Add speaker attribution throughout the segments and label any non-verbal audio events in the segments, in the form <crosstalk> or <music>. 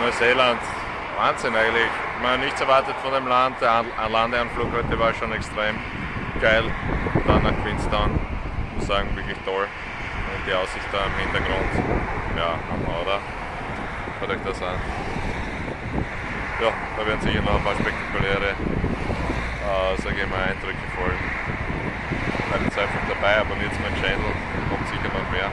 Speaker 1: Neuseeland, Wahnsinn eigentlich. Man nichts erwartet von dem Land. Der Landeanflug heute war schon extrem geil. Dann nach Queenstown, muss sagen, wirklich toll. Und die Aussicht da im Hintergrund, ja, Hammer, oder? Schaut euch das an. Ja, da werden sicher noch ein paar spektakuläre, äh, sage ich mal, Eindrücke folgen. Bleibt einfach dabei, abonniert meinen Channel, kommt sicher noch mehr.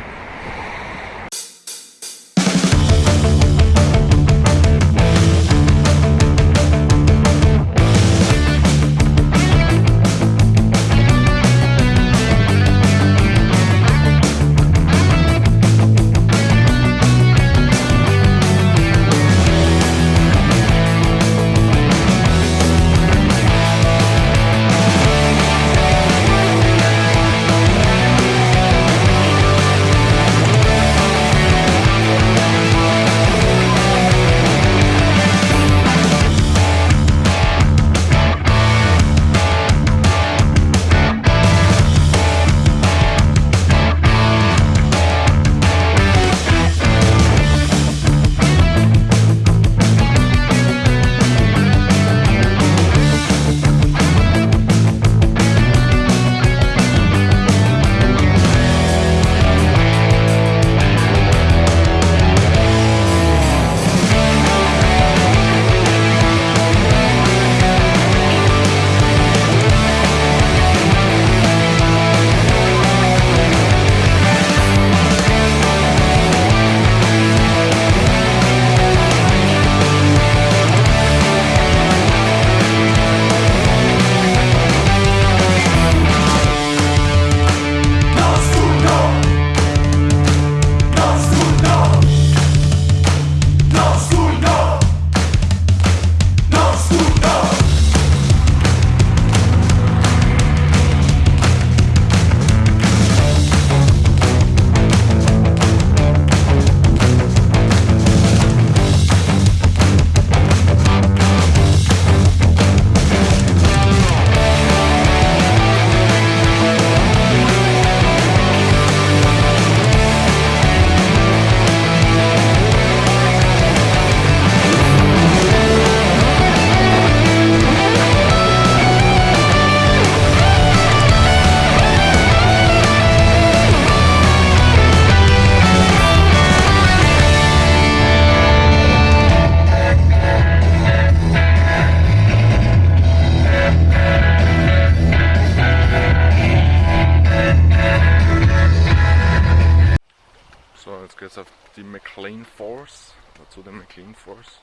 Speaker 1: McLean Force,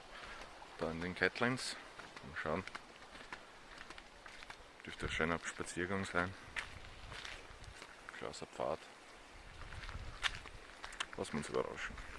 Speaker 1: da in den Catlins. Mal schauen. Dürfte ein schöner Spaziergang sein. Krasser Pfad. Wir uns überraschen.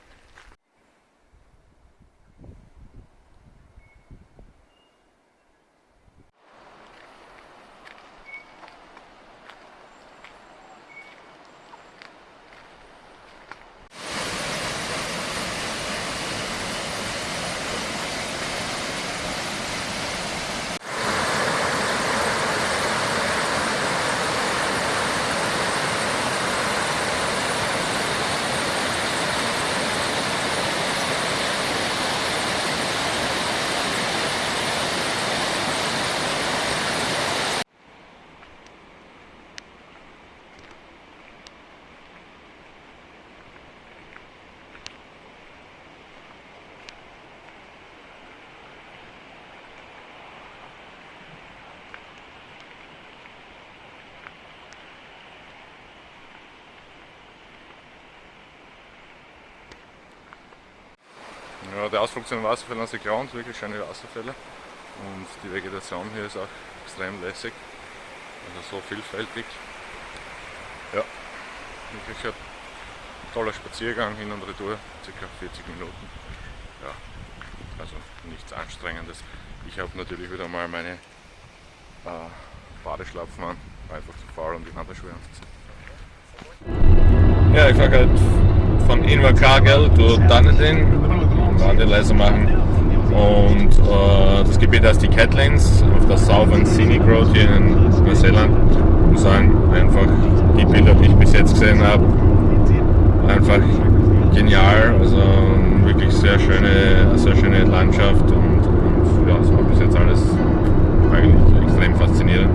Speaker 1: Ja, der Ausflug zu den Wasserfällen hat sich gelohnt, wirklich schöne Wasserfälle. Und die Vegetation hier ist auch extrem lässig, also so vielfältig. Ja, wirklich ein toller Spaziergang hin und retour, ca. 40 Minuten. Ja, also nichts Anstrengendes. Ich habe natürlich wieder mal meine äh, Badeschlapfen an, einfach zu faul, um die Wanderschuhe anzuziehen. Ja, ich fahre halt von Invercargill durch Dunedin Radio leiser machen. Und äh, das Gebiet heißt die Catlins auf der Southern Scenic Road hier in Neuseeland. Muss sagen, einfach die Bilder, die ich bis jetzt gesehen habe, einfach genial. Also und wirklich sehr schöne, sehr schöne Landschaft und, und ja, es war bis jetzt alles eigentlich extrem faszinierend.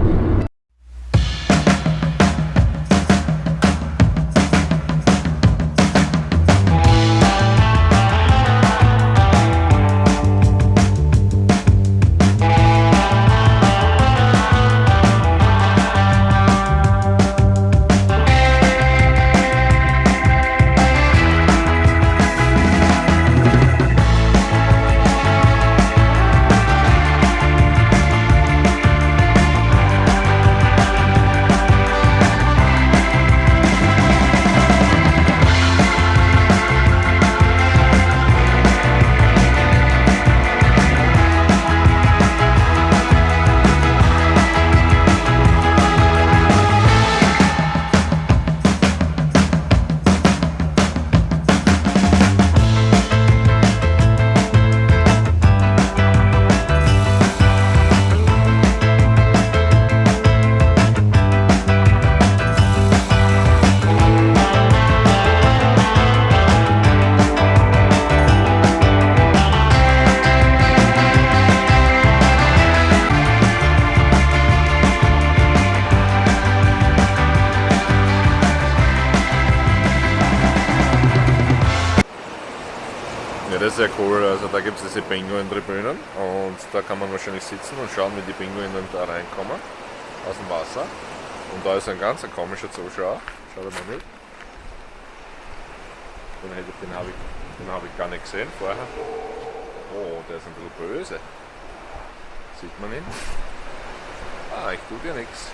Speaker 1: Ja cool. Also da gibt es diese Pinguin-Tribünen und da kann man wahrscheinlich sitzen und schauen, wie die Pinguine da reinkommen aus dem Wasser. Und da ist ein ganz ein komischer Zuschauer. Schaut mal mit. Den, den habe ich, hab ich gar nicht gesehen vorher. Oh, der ist ein bisschen böse. Sieht man ihn? Ah, ich tue dir nichts.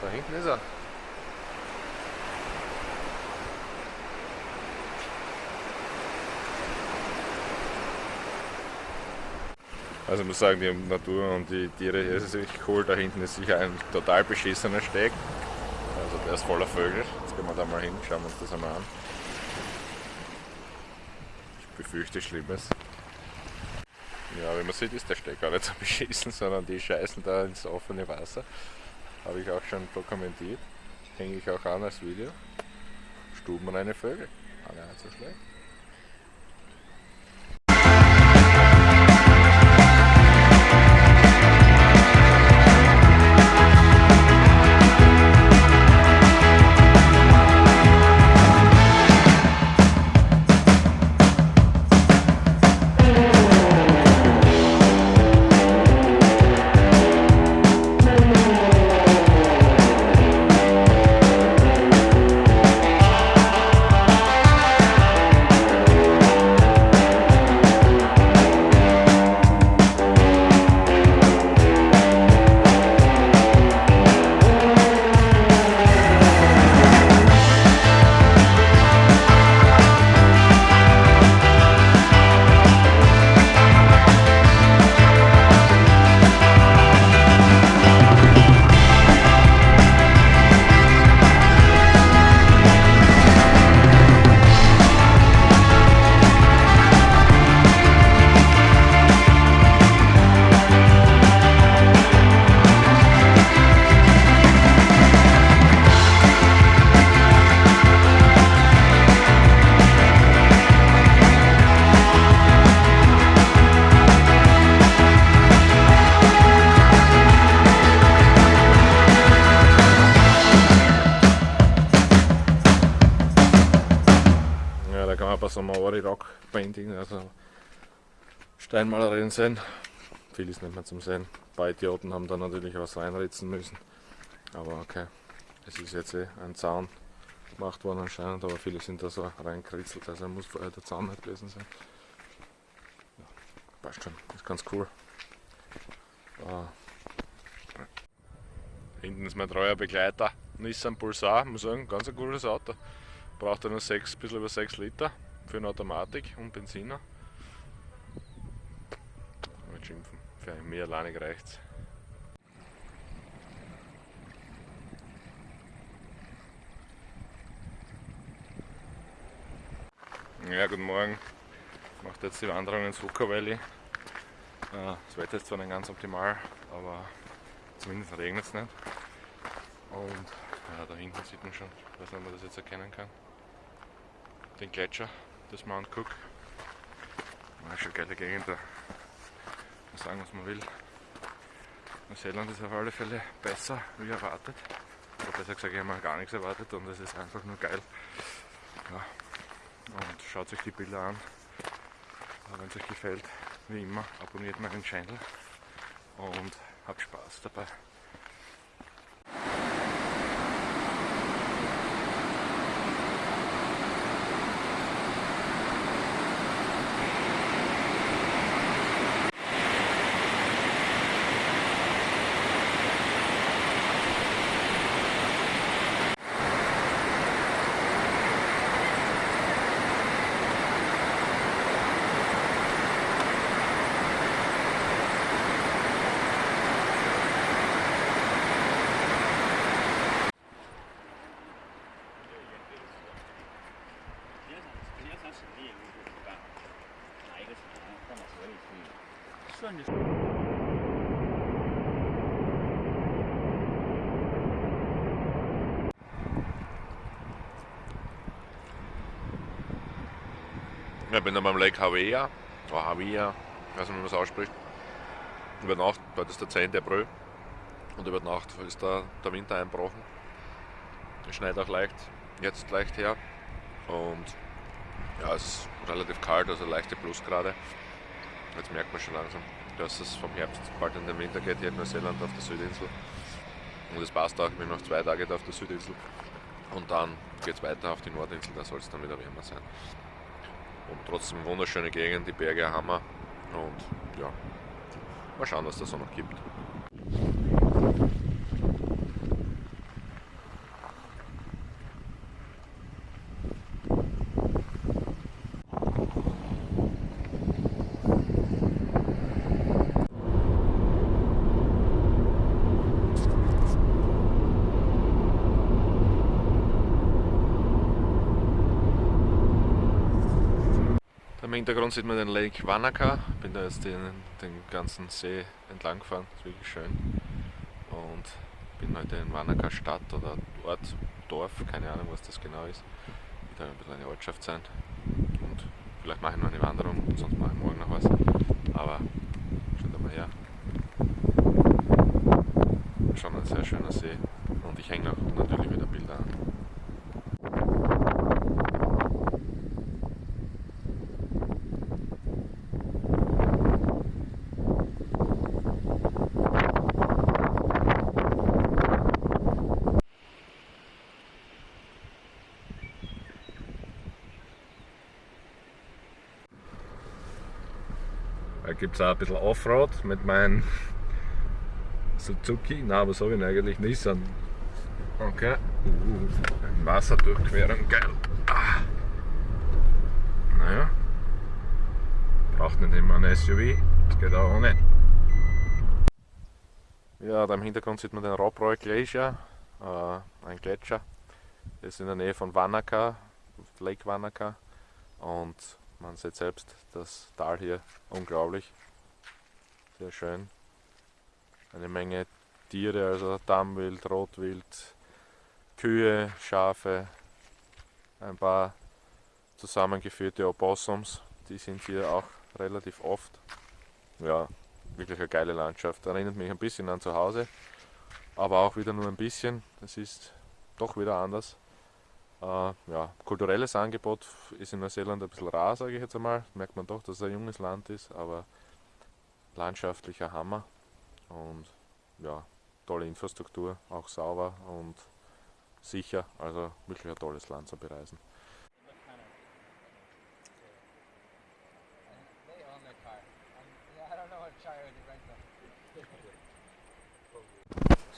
Speaker 1: Da hinten ist er. Also ich muss sagen, die Natur und die Tiere hier ist wirklich cool. Da hinten ist sicher ein total beschissener Steg. Also der ist voller Vögel. Jetzt gehen wir da mal hin, schauen wir uns das einmal an. Ich befürchte Schlimmes. Ja, wie man sieht, ist der Steg gar nicht so <laughs> beschissen, sondern die scheißen da ins offene Wasser. Habe ich auch schon dokumentiert. Hänge ich auch an als Video. Stubenreine Vögel. Alle nicht so schlecht. Painting, also Steinmalereien sehen. Viel ist nicht mehr zum Sehen. Paar Idioten haben da natürlich was reinritzen müssen. Aber okay, es ist jetzt eh ein Zaun gemacht worden anscheinend, aber viele sind da so reinkritzelt, also muss vorher der Zaun nicht gewesen sein. Ja, passt schon, ist ganz cool. Ah. Hinten ist mein treuer Begleiter, Nissan Pulsar, muss sagen, ganz ein cooles Auto. Braucht er nur 6, ein bisschen über 6 Liter für eine Automatik und Benziner. Nicht schimpfen, für mir alleinig reicht's. Ja, guten Morgen. Ich mache jetzt die Wanderung ins Hooker Valley. Äh, das Wetter ist zwar nicht ganz optimal, aber zumindest regnet es nicht. Und ja, da hinten sieht man schon, ich weiß nicht, ob man das jetzt erkennen kann, den Gletscher des Mount Cook. War schon eine geile Gegend da. Man sagen, was man will. Neuseeland ist auf alle Fälle besser wie erwartet. Oder besser gesagt, ich habe mir gar nichts erwartet und es ist einfach nur geil. Ja. Und schaut euch die Bilder an. Wenn es euch gefällt, wie immer, abonniert meinen Channel und habt Spaß dabei. Ich bin dann beim Lake Havea, oder Havea, ich weiß nicht, wie man es ausspricht. Über Nacht war das der 10. April und über Nacht ist da der Winter einbrochen. Es schneit auch leicht, jetzt leicht her und ja, es ist relativ kalt, also leichte Plusgrade. Jetzt merkt man schon langsam, dass es vom Herbst bald in den Winter geht hier in Neuseeland auf der Südinsel. Und es passt auch, ich bin noch zwei Tage auf der Südinsel und dann geht es weiter auf die Nordinsel, da soll es dann wieder wärmer sein. Und trotzdem wunderschöne Gegend, die Berge Hammer. Und ja, mal schauen, was das so noch gibt. Hintergrund sieht man den Lake Wanaka. Bin da jetzt den, den ganzen See entlang gefahren, ist wirklich schön. Und bin heute in Wanaka Stadt oder Ort, Dorf, keine Ahnung was das genau ist. Wird ein bisschen eine Ortschaft sein. Und vielleicht mache ich noch eine Wanderung, sonst mache ich morgen noch was. Aber schaut mal her. Schon ein sehr schöner See. Und ich hänge noch natürlich wieder Bilder an. Da gibt es auch ein bisschen Offroad mit meinem <laughs> Suzuki. Nein, was habe ich eigentlich? Nissan. Okay. Uh, Wasserdurchquerung, geil. Ah. Naja. Braucht nicht immer ein SUV. Das geht auch ohne. Ja, da im Hintergrund sieht man den Rob Glacier, äh, ein Gletscher. Das ist in der Nähe von Wanaka, Lake Wanaka. Und man sieht selbst das Tal hier unglaublich. Sehr schön. Eine Menge Tiere, also Dammwild, Rotwild, Kühe, Schafe, ein paar zusammengeführte Opossums, die sind hier auch relativ oft. Ja, wirklich eine geile Landschaft. Erinnert mich ein bisschen an zu Hause, aber auch wieder nur ein bisschen. Es ist doch wieder anders. Äh, ja, kulturelles Angebot ist in Neuseeland ein bisschen rar, sage ich jetzt einmal. Merkt man doch, dass es ein junges Land ist, aber landschaftlicher Hammer und ja, tolle Infrastruktur, auch sauber und sicher, also wirklich ein tolles Land zu bereisen.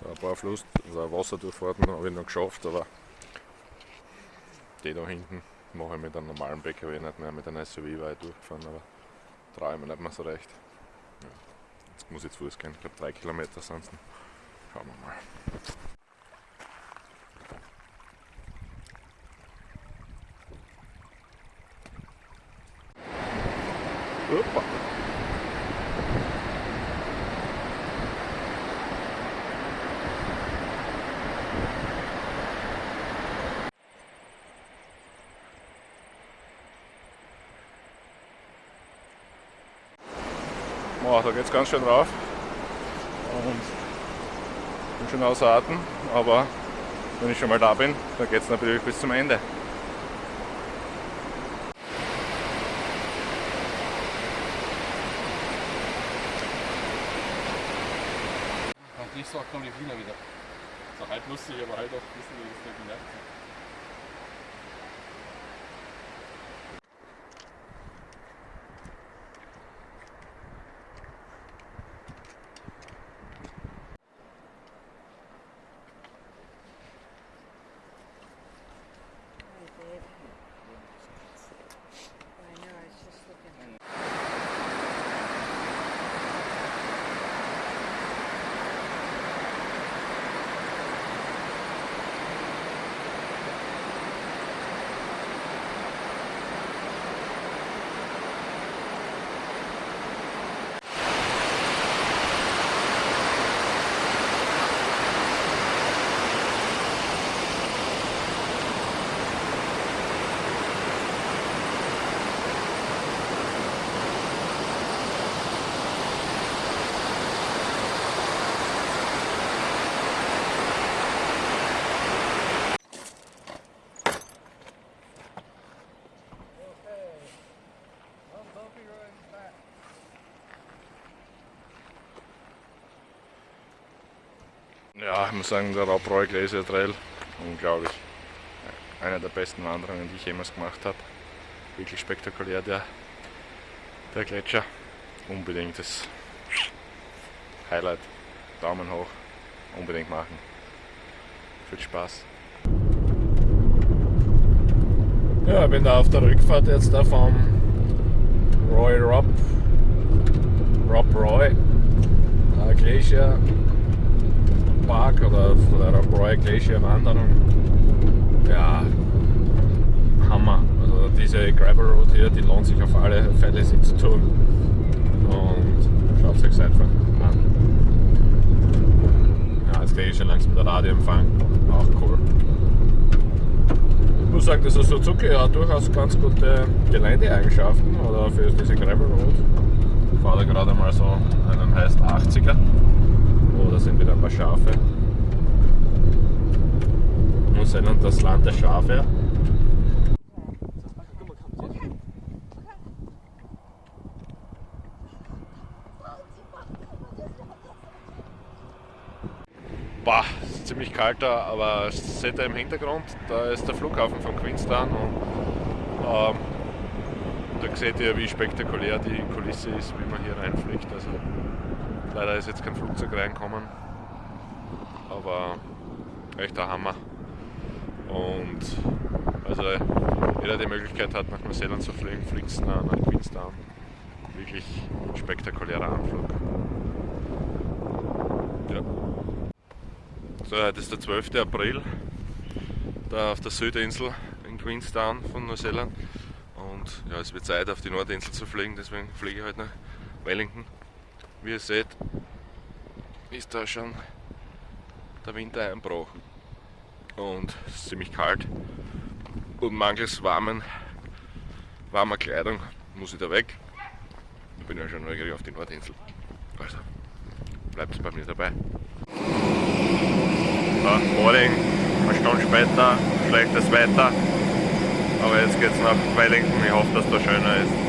Speaker 1: So, ein paar Fluss, also Wasserdurchfahrten habe ich noch geschafft, aber die da hinten mache ich mit einem normalen PKW nicht mehr, mit einem SUV war ich durchgefahren, aber traue ich mir nicht mehr so recht. Ja. Jetzt muss ich zu Fuß gehen, ich glaube drei Kilometer sonst. Schauen wir mal. Opa. Wow, da geht es ganz schön rauf. Und bin schon außer Atem, aber wenn ich schon mal da bin, dann geht es natürlich bis zum Ende.
Speaker 2: Ich sag, kommen die Wiener wieder. So halt lustig, aber halt auch wissen, wie es
Speaker 1: Ja, ich muss sagen, der Raubreu Glacier Trail, unglaublich. Einer der besten Wanderungen, die ich jemals gemacht habe. Wirklich spektakulär, der, der Gletscher. Unbedingt das Highlight. Daumen hoch, unbedingt machen. Viel Spaß.
Speaker 2: Ja, ich bin da auf der Rückfahrt jetzt da vom Roy Rob, Rob Roy äh, Glacier Park oder der Roy Glacier Wanderung. Ja, Hammer. Also diese Gravel Road hier, die lohnt sich auf alle Fälle sie zu tun. Und schaut es euch einfach an. Ja, jetzt kriege ich schon langsam der Radioempfang. Auch cool. Ich muss sagen, dass das Suzuki hat durchaus ganz gute Geländeeigenschaften oder für diese Gravel Road. Ich fahre da gerade mal so einen heißt 80er. Da sind wieder ein paar Schafe. Neuseeland das Land der Schafe.
Speaker 1: Boah, ist ziemlich kalt da, aber seht ihr im Hintergrund, da ist der Flughafen von Queenstown und ähm, da seht ihr, wie spektakulär die Kulisse ist, wie man hier reinfliegt. Also leider ist jetzt kein Flugzeug reinkommen, aber echt der Hammer. Und also jeder die Möglichkeit hat nach Neuseeland zu fliegen, fliegt nach, nach Queenstown. Wirklich spektakulärer Anflug. Ja. So, heute ist der 12. April, da auf der Südinsel in Queenstown von Neuseeland. Und ja, es wird Zeit auf die Nordinsel zu fliegen, deswegen fliege ich heute nach Wellington. Wie ihr seht, ist da schon der Wintereinbruch. Und es ist ziemlich kalt. Und mangels warmen, warmer Kleidung muss ich da weg. Ich bin ja schon neugierig auf die Nordinsel. Also, bleibt bei mir dabei. Ja, Boarding, eine Stunde später, schlechtes Wetter. Aber jetzt geht's nach Wellington. Ich hoffe, dass da schöner ist.